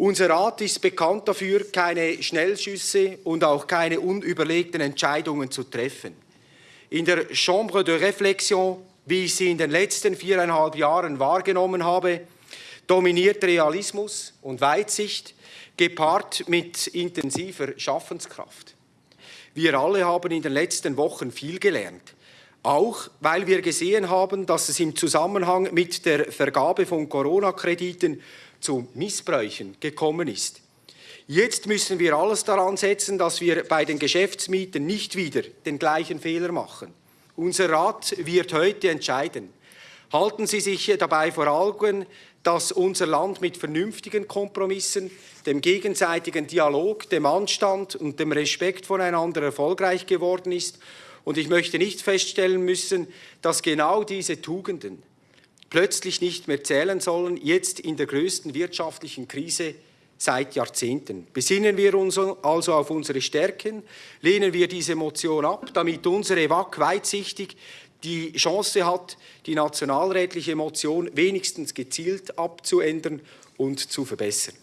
Unser Rat ist bekannt dafür, keine Schnellschüsse und auch keine unüberlegten Entscheidungen zu treffen. In der Chambre de Réflexion, wie ich sie in den letzten viereinhalb Jahren wahrgenommen habe, dominiert Realismus und Weitsicht, gepaart mit intensiver Schaffenskraft. Wir alle haben in den letzten Wochen viel gelernt. Auch weil wir gesehen haben, dass es im Zusammenhang mit der Vergabe von Corona-Krediten zu Missbräuchen gekommen ist. Jetzt müssen wir alles daran setzen, dass wir bei den Geschäftsmieten nicht wieder den gleichen Fehler machen. Unser Rat wird heute entscheiden. Halten Sie sich dabei vor Augen, dass unser Land mit vernünftigen Kompromissen, dem gegenseitigen Dialog, dem Anstand und dem Respekt voneinander erfolgreich geworden ist. Und ich möchte nicht feststellen müssen, dass genau diese Tugenden plötzlich nicht mehr zählen sollen, jetzt in der größten wirtschaftlichen Krise seit Jahrzehnten. Besinnen wir uns also auf unsere Stärken, lehnen wir diese Motion ab, damit unsere WAC weitsichtig die Chance hat, die nationalrätliche Motion wenigstens gezielt abzuändern und zu verbessern.